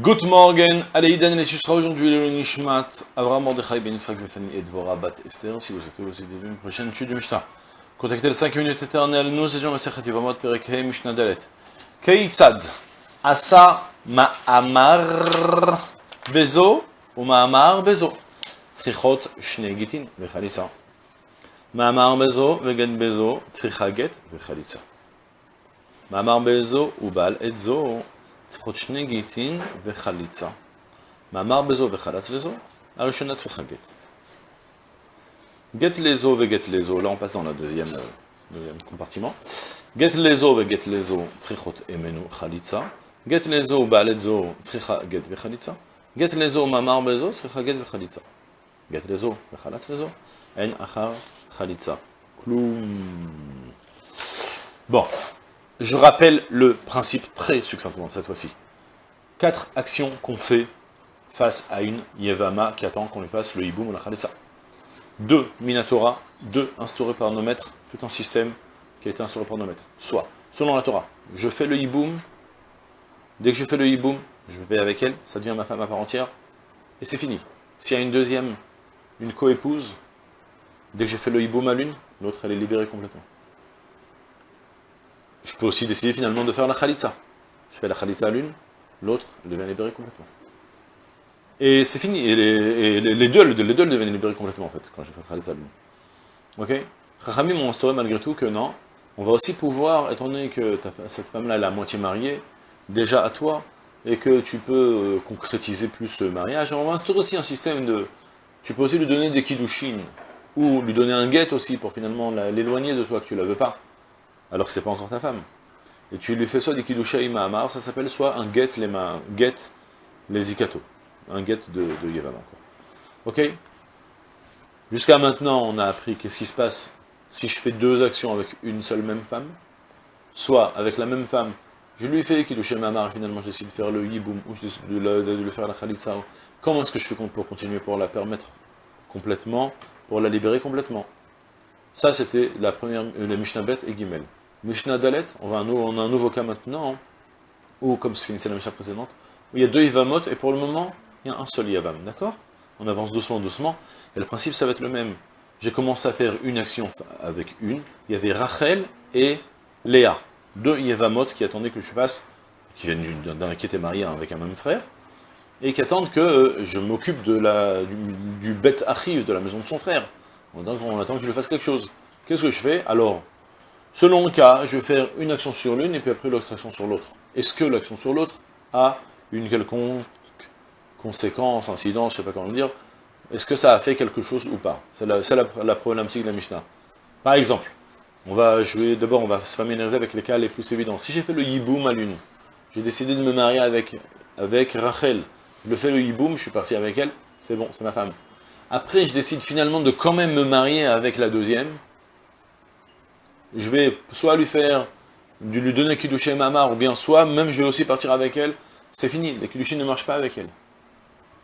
Good morning, allez Idan et tu seras aujourd'hui le Nishmat, Avraham Mordechai Ben Israq Vefani et Dvora Bat Esther, si vous êtes aussi des une prochaine étude du Mishnah. Contactez le 5 minutes éternelles, nous étions Masechet Yvamot Perek Hei Mishnah Dalet. Keitzad, Asa Ma'amar Bezo, ou Ma'amar Bezo. Tzrichot Shnei Gitin Vechalitza. Ma'amar Bezo, Vegen Bezo, Tzricha Get Vechalitza. Ma'amar Bezo, ou Bal Etzo, צריכות שני גיטין וחליצה. מאמר בזו וחלץ לזו, הראשונה צריכה גט. גט לזו וגט לזו, là on passe dans la deuxième, deuxième compartiment. גט לזו וגט לזו צריכות אמנו חליצה. גט לזו ובעלת זו צריכה גט וחליצה. גט לזו מאמר בזו צריכה גט וחליצה. גט לזו וחלץ לזו, אין אחר חליצה. כלום. Bon, Je rappelle le principe très succinctement cette fois-ci. Quatre actions qu'on fait face à une Yevama qui attend qu'on lui fasse le Hiboum ou la Khalissa. Deux, Minatora, deux, instaurés par nos maîtres, tout un système qui a été instauré par nos maîtres. Soit, selon la Torah, je fais le Hiboum, dès que je fais le Hiboum, je vais avec elle, ça devient ma femme à part entière, et c'est fini. S'il y a une deuxième, une co-épouse, dès que j'ai fait le Hiboum à l'une, l'autre elle est libérée complètement. Je peux aussi décider finalement de faire la khalitza. Je fais la khalitza à l'une, l'autre devient libérée complètement. Et c'est fini, et, les, deux, les deux deviennent libérés complètement en fait, quand je fais la khalitza à l'une. Ok? Chachamim m'ont instauré malgré tout que non, on va aussi pouvoir, étant donné que cette femme-là est la moitié mariée, déjà à toi, et que tu peux euh, concrétiser plus le mariage, on va instaurer aussi un système de... Tu peux aussi lui donner des kiddushin, ou lui donner un guet aussi, pour finalement l'éloigner de toi, que tu ne la veux pas alors que c'est pas encore ta femme. Et tu lui fais soit des kidushay ma'amar, ça s'appelle soit un get les ma, get les zikato, un get de, de Yevama. Ok? Jusqu'à maintenant, on a appris qu'est-ce qui se passe si je fais deux actions avec une seule même femme, soit avec la même femme, je lui fais kidushay ma'amar, et finalement j'essaie de faire le yiboum, ou de, de, de, faire la khalitsa. Comment est-ce que je fais pour continuer, pour la permettre complètement, pour la libérer complètement? Ça, c'était la première, la Mishnah et Gimel. Mishnah Dalet, on, a un nouveau cas maintenant, ou comme se finissait la Mishnah précédente, où il y a deux Yavamot, et pour le moment, il y a un seul Yavam, d'accord? On avance doucement, doucement, et le principe, ça va être le même. J'ai commencé à faire une action avec une, il y avait Rachel et Léa, deux Yavamot qui attendaient que je fasse, qui viennent d'un qui était marié avec un même frère, et qui attendent que euh, je m'occupe du, du bête de la maison de son frère. On attend que je fasse quelque chose. Qu'est-ce que je fais? Alors, Selon le cas, je vais faire une action sur l'une et puis après l'autre action sur l'autre. Est-ce que l'action sur l'autre a une quelconque conséquence, incidence, je ne sais pas comment le dire, est-ce que ça a fait quelque chose ou pas? C'est la, la, problématique de la Mishnah. Par exemple, on va jouer, d'abord on va se familiariser avec les cas les plus évidents. Si j'ai fait le yiboum à l'une, j'ai décidé de me marier avec, avec Rachel, je le fais le yiboum, je suis parti avec elle, c'est bon, c'est ma femme. Après, je décide finalement de quand même me marier avec la deuxième, je vais soit lui faire, lui donner Kiddushin Mamar, ou bien soit, même je vais aussi partir avec elle, c'est fini, les Kiddushin ne marchent pas avec elle.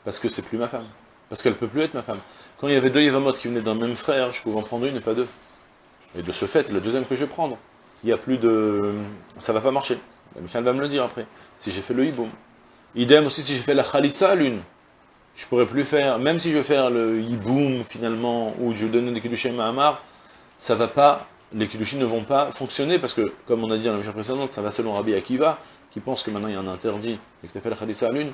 Parce que c'est plus ma femme. Parce qu'elle ne peut plus être ma femme. Quand il y avait deux Yevamot qui venaient d'un même frère, je pouvais en prendre une et pas deux. Et de ce fait, le deuxième que je vais prendre, il n'y a plus de... ça va pas marcher. Michel va me le dire après, si j'ai fait le hiboum. Idem aussi si j'ai fait la khalitza l'une. Je pourrais plus faire, même si je vais faire le hiboum finalement, ou je donne des Kiddushin Mahamar, ça va pas les Kiddushin ne vont pas fonctionner, parce que, comme on a dit dans la mission précédente, ça va selon Rabbi Akiva, qui pense que maintenant il y a un interdit, et que tu as fait la Khalitsa à l'une,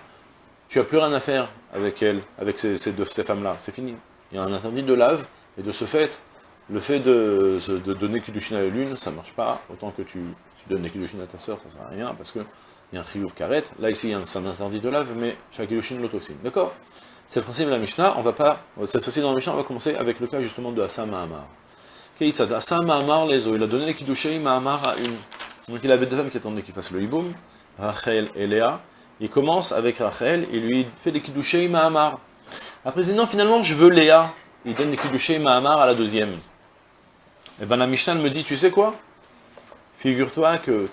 tu n'as plus rien à faire avec elle, avec ces, ces, femmes-là, c'est fini. Il y a un interdit de lave, et de ce fait, le fait de, donner Kiddushin à l'une, ça ne marche pas, autant que tu, donnes des Kiddushin à ta soeur, ça ne sert à rien, parce qu'il y a un chiyuv karet, là ici un, un interdit de lave, mais chaque Kiddushin l'autre aussi, d'accord? C'est le principe de la Mishnah, on va pas, cette fois-ci dans la Mishnah, on va commencer avec le cas justement de Hassan Mahamar il a donné les Kiddushei Mahamar à une. Donc il avait deux femmes qui attendaient qu'il fasse le Hiboum, Rachel et Léa. Il commence avec Rachel, il lui fait les Kiddushei Mahamar. Après il dit non, finalement je veux Léa. Il donne les Kiddushei Mahamar à la deuxième. Et eh bien la Mishnah me dit, tu sais quoi? Figure-toi que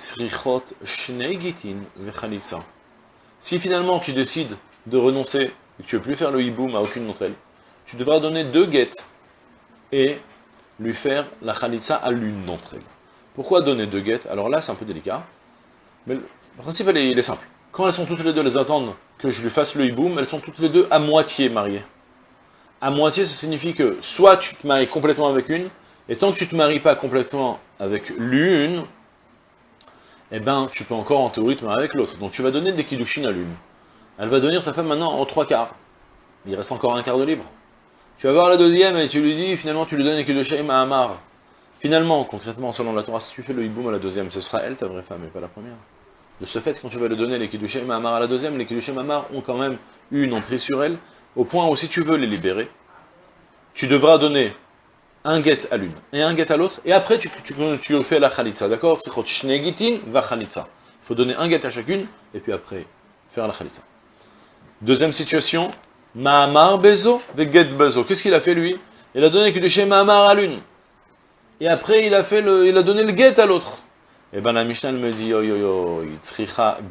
Si finalement tu décides de renoncer et que tu ne veux plus faire le hiboum à aucune d'entre elles, tu devras donner deux guettes et lui faire la khalitsa à l'une d'entre elles. Pourquoi donner deux guettes Alors là, c'est un peu délicat, mais le principe, il est, simple. Quand elles sont toutes les deux, elles attendent que je lui fasse le hiboum, elles sont toutes les deux à moitié mariées. À moitié, ça signifie que soit tu te maries complètement avec une, et tant que tu ne te maries pas complètement avec l'une, eh ben, tu peux encore en théorie te marier avec l'autre. Donc tu vas donner des kiddushin à l'une. Elle va devenir ta femme maintenant en trois quarts. Il reste encore un quart de libre. Tu vas voir la deuxième et tu lui dis, finalement tu lui donnes les kiddushin à Amar. Finalement, concrètement, selon la Torah, si tu fais le hiboum à la deuxième, ce sera elle ta vraie femme et pas la première. De ce fait, quand tu vas lui donner les Kiddushim Amar à la deuxième, les Kiddushim Amar ont quand même eu une emprise sur elle, au point où si tu veux les libérer, tu devras donner un guet à l'une et un guet à l'autre, et après tu, tu, fais la khalitza, d'accord? Va khalitza. Il faut donner un guet à chacune, et puis après faire la khalitza. Deuxième situation, Mahamar Bezo, get Bezo. Qu'est-ce qu'il a fait lui? Il a donné Kiddushim Mahamar à l'une. Et après il a, fait le, il a donné le guet à l'autre. Et eh bien la Mishnah me dit, yo yo yo,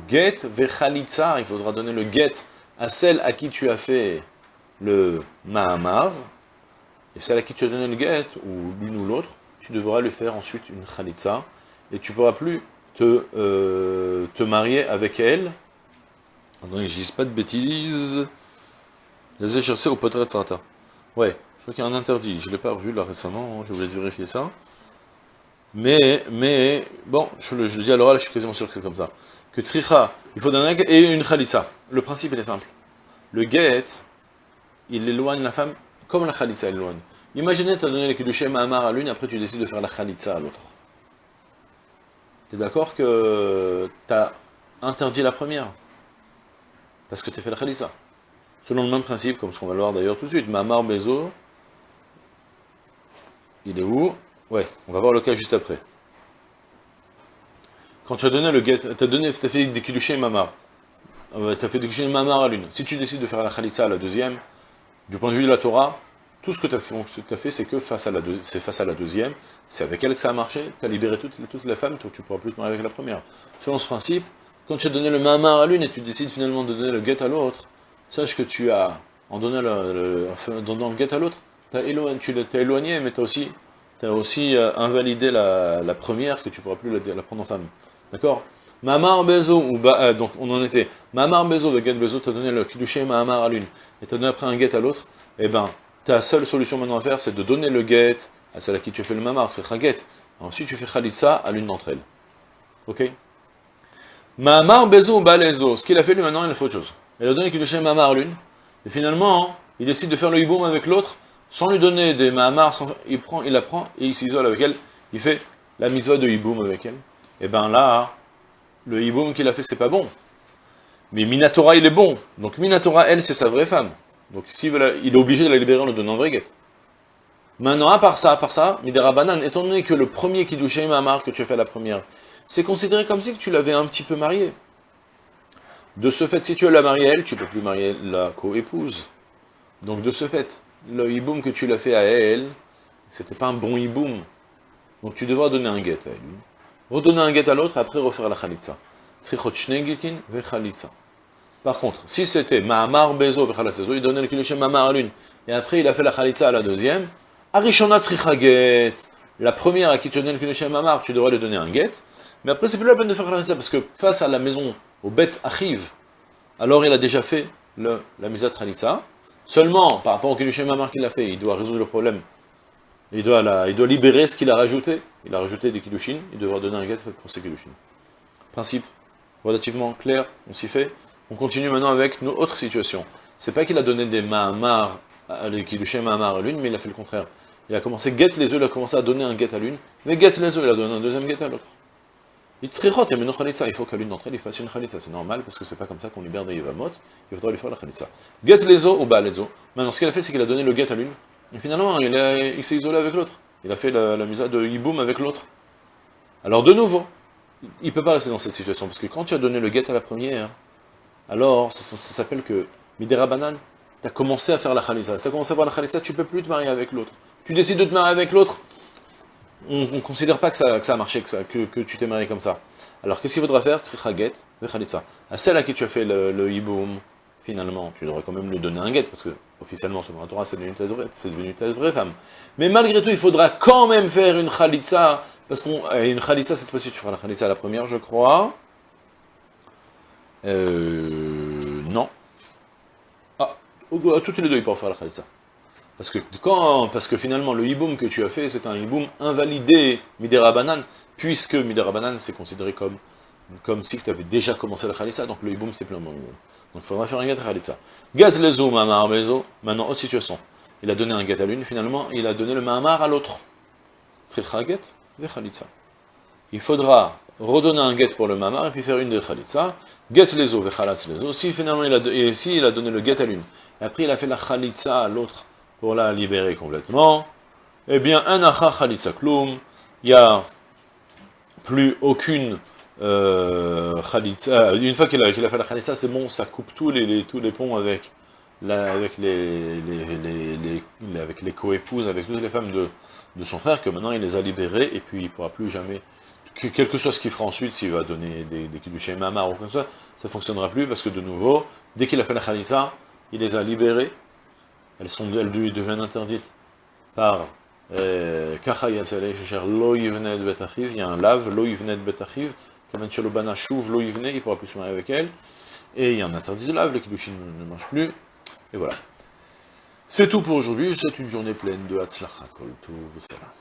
get vechalitza, il faudra donner le get à celle à qui tu as fait le mahamar, et celle à qui tu as donné le get, ou l'une ou l'autre, tu devras lui faire ensuite une khalitza, et tu ne pourras plus te, euh, te marier avec elle. Attendez, je dis pas de bêtises. Les échercés au potret Ouais, je crois qu'il y a un interdit, je ne l'ai pas revu là récemment, je voulais vérifier ça. Mais, mais, bon, je le, dis à l'oral, je suis quasiment sûr que c'est comme ça. Que tzricha, il faut donner un et une khalitza. Le principe, est simple. Le get, il éloigne la femme comme la khalitza éloigne. Imaginez, tu as donné les kiddushim à Amar à l'une, après tu décides de faire la khalitza à l'autre. Tu es d'accord que tu as interdit la première? Parce que tu as fait la khalitza. Selon le même principe, comme ce qu'on va le voir d'ailleurs tout de suite. Mamar Bezo, il est où? Ouais, on va voir le cas juste après. Quand tu as donné le get, tu as, donné, as fait des mamar. Euh, tu as fait des mamar à l'une. Si tu décides de faire la khalitza à la deuxième, du point de vue de la Torah, tout ce que tu as fait, c'est que face à, la face à la deuxième, c'est avec elle que ça a marché, tu as libéré toutes, les femmes, donc tu ne pourras plus te marier avec la première. Selon ce principe, quand tu as donné le mamar à l'une et tu décides finalement de donner le get à l'autre, sache que tu as, en donnant le, le, get à l'autre, tu t'es éloigné, mais tu as aussi euh, invalidé la, première que tu ne pourras plus la, prendre en femme. D'accord? Mamar Bezo, ou euh, donc on en était. Mamar Bezo, le get Bezo, t'as donné le Kiddushé Mamar à l'une, et t'as donné après un get à l'autre, et eh ben, ta seule solution maintenant à faire, c'est de donner le get à celle à qui tu fais le Mamar, c'est get. Ensuite, tu fais Khalitsa à l'une d'entre elles. Ok? Mamar Bezo ou Balezo, ce qu'il a fait lui maintenant, il a fait autre chose. Il a donné le Kiddushé Mamar l'une, et finalement, il décide de faire le hiboum avec l'autre, sans lui donner des mahamars, il, prend, il la prend et il s'isole avec elle, il fait la mitzvah de hiboum avec elle. Et bien là, le hiboum qu'il a fait, c'est pas bon. Mais Minatora, il est bon. Donc Minatora, elle, c'est sa vraie femme. Donc il est obligé de la libérer en lui donnant un Maintenant, à part ça, à part ça, Midera Banan, étant donné que le premier qui douchait Mahamar que tu as fait la première, c'est considéré comme si tu l'avais un petit peu marié. De ce fait, si tu l'as mariée elle, tu peux plus marier la co-épouse. Donc de ce fait, le hiboum que tu l'as fait à elle, c'était pas un bon hiboum. Donc tu devras donner un get à elle. Redonner un get à l'autre, après refaire la khalitza. Par contre, si c'était Mahamar Bezo il donnait le kilushem Mahamar à l'une, et après il a fait la khalitza à la deuxième, Arishona get. La première à qui tu donnes le kilushem Mahamar, tu devrais lui donner un get, mais après c'est plus la peine de faire la khalitza, parce que face à la maison, au bet achiv, alors il a déjà fait le, la misat khalitza, Seulement, par rapport au Kiddushin Mamar qu'il a fait, il doit résoudre le problème. Il doit, doit libérer ce qu'il a rajouté. Il a rajouté des Kiddushin, il devra donner un get pour ses Kiddushin. Principe relativement clair, on s'y fait. On continue maintenant avec une autre situation. C'est pas qu'il a donné des Mahamar, les Kiddushin Mahamar à l'une, mais il a fait le contraire. Il a commencé get les œufs, il a commencé à donner un get à l'une, mais get les œufs, il a donné un deuxième get à l'autre. Il faut qu'à l'une d'entre elles, il fasse une khalitza. C'est normal, parce que c'est pas comme ça qu'on libère des yavamot. Il faudra lui faire la khalitza. Get lezo ou ba lezo. Maintenant, ce qu'il a fait, c'est qu'il a donné le get à l'une. Et finalement, il, s'est isolé avec l'autre. Il a fait la, la misa de hiboum avec l'autre. Alors, de nouveau, il ne peut pas rester dans cette situation, parce que quand tu as donné le get à la première, alors, ça, s'appelle que, midera banan, tu as commencé à faire la khalitza. Si tu as commencé à faire la khalitza, tu ne peux plus te marier avec l'autre. Tu décides de te marier avec l'autre, on ne considère pas que ça, a marché, que, tu t'es marié comme ça. Alors qu'est-ce qu'il faudra faire? Khalitza. À celle à qui tu as fait le, le hiboum, finalement, tu devrais quand même lui donner un get, parce que officiellement, selon la Torah, c'est devenu, ta vraie femme. Mais malgré tout, il faudra quand même faire une khalitza, parce qu'une une khalitza, cette fois-ci, tu feras la khalitza la première, je crois. Euh, non. à toutes les deux, il peut faire la khalitza. Parce que, quand, parce que finalement, le hiboum que tu as fait, c'est un hiboum invalidé, midera banan, puisque midera banan, c'est considéré comme, comme si tu avais déjà commencé la khalitza, donc le hiboum, c'est plein Donc il faudra faire un get khalitza. Get lezo, mamar bezo, maintenant, autre situation. Il a donné un get à l'une, finalement, il a donné le mamar à l'autre. C'est get, ve khalitza. Il faudra redonner un get pour le mamar, et puis faire une de khalitza. Get lezo, ve khalatz lezo. Si finalement, il a, et si il a donné le get à l'une, et après il a fait la khalitza à l'autre, pour la libérer complètement, eh bien, un acha khalitza kloum, il n'y a plus aucune euh, khalitza, une fois qu'il a, fait la khalitza, c'est bon, ça coupe tous les, tous les ponts avec, la, avec les, les, avec les co-épouses, avec toutes les femmes de, son frère, que maintenant il les a libérées, et puis il ne pourra plus jamais, quel que soit ce qu'il fera ensuite, s'il va donner des, des chez mamar ou comme ça, ça ne fonctionnera plus, parce que de nouveau, dès qu'il a fait la khalitza, il les a libérées, elles, sont, elles deviennent interdites par Kacha Yatzele, Lo Yivnet Betachiv, il y a un lave, Lo Yivnet Betachiv, Kamen Shalobana Shuv, Lo il pourra plus se marier avec elle, et il y a un interdit de lave, les Kiddushin ne marchent plus, et voilà. C'est tout pour aujourd'hui, c'est une journée pleine de Hatzlacha, Kol Tov,